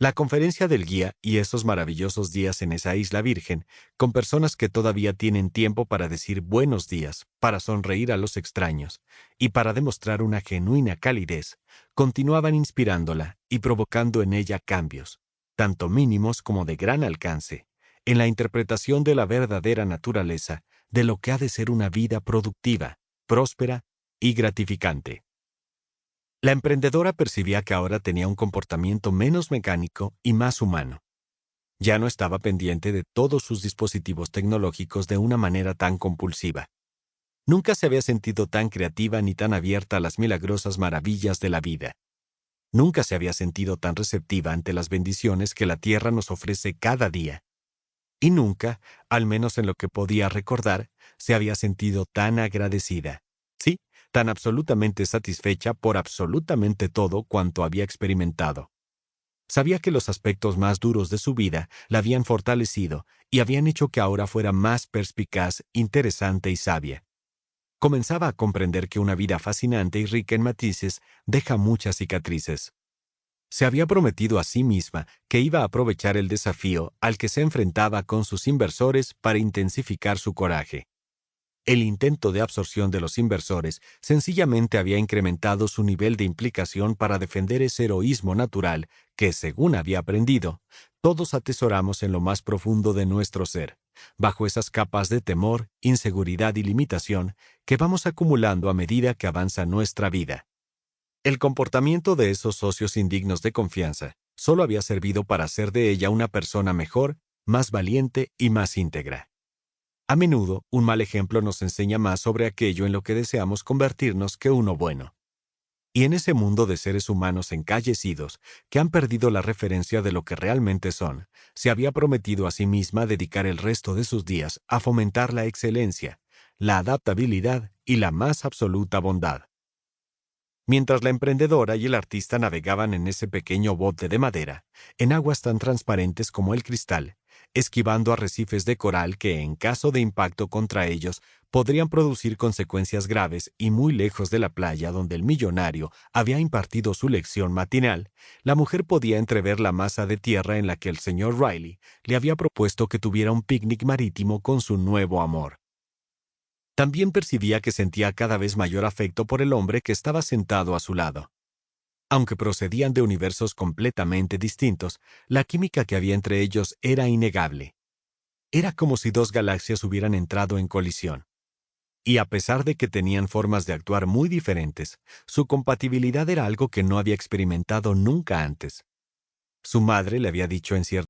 La conferencia del guía y esos maravillosos días en esa isla virgen, con personas que todavía tienen tiempo para decir buenos días, para sonreír a los extraños y para demostrar una genuina calidez, continuaban inspirándola y provocando en ella cambios, tanto mínimos como de gran alcance, en la interpretación de la verdadera naturaleza de lo que ha de ser una vida productiva, próspera y gratificante. La emprendedora percibía que ahora tenía un comportamiento menos mecánico y más humano. Ya no estaba pendiente de todos sus dispositivos tecnológicos de una manera tan compulsiva. Nunca se había sentido tan creativa ni tan abierta a las milagrosas maravillas de la vida. Nunca se había sentido tan receptiva ante las bendiciones que la tierra nos ofrece cada día. Y nunca, al menos en lo que podía recordar, se había sentido tan agradecida tan absolutamente satisfecha por absolutamente todo cuanto había experimentado. Sabía que los aspectos más duros de su vida la habían fortalecido y habían hecho que ahora fuera más perspicaz, interesante y sabia. Comenzaba a comprender que una vida fascinante y rica en matices deja muchas cicatrices. Se había prometido a sí misma que iba a aprovechar el desafío al que se enfrentaba con sus inversores para intensificar su coraje. El intento de absorción de los inversores sencillamente había incrementado su nivel de implicación para defender ese heroísmo natural que, según había aprendido, todos atesoramos en lo más profundo de nuestro ser, bajo esas capas de temor, inseguridad y limitación que vamos acumulando a medida que avanza nuestra vida. El comportamiento de esos socios indignos de confianza solo había servido para hacer de ella una persona mejor, más valiente y más íntegra. A menudo, un mal ejemplo nos enseña más sobre aquello en lo que deseamos convertirnos que uno bueno. Y en ese mundo de seres humanos encallecidos, que han perdido la referencia de lo que realmente son, se había prometido a sí misma dedicar el resto de sus días a fomentar la excelencia, la adaptabilidad y la más absoluta bondad. Mientras la emprendedora y el artista navegaban en ese pequeño bote de madera, en aguas tan transparentes como el cristal, esquivando arrecifes de coral que, en caso de impacto contra ellos, podrían producir consecuencias graves y muy lejos de la playa donde el millonario había impartido su lección matinal, la mujer podía entrever la masa de tierra en la que el señor Riley le había propuesto que tuviera un picnic marítimo con su nuevo amor. También percibía que sentía cada vez mayor afecto por el hombre que estaba sentado a su lado. Aunque procedían de universos completamente distintos, la química que había entre ellos era innegable. Era como si dos galaxias hubieran entrado en colisión. Y a pesar de que tenían formas de actuar muy diferentes, su compatibilidad era algo que no había experimentado nunca antes. Su madre le había dicho en cierto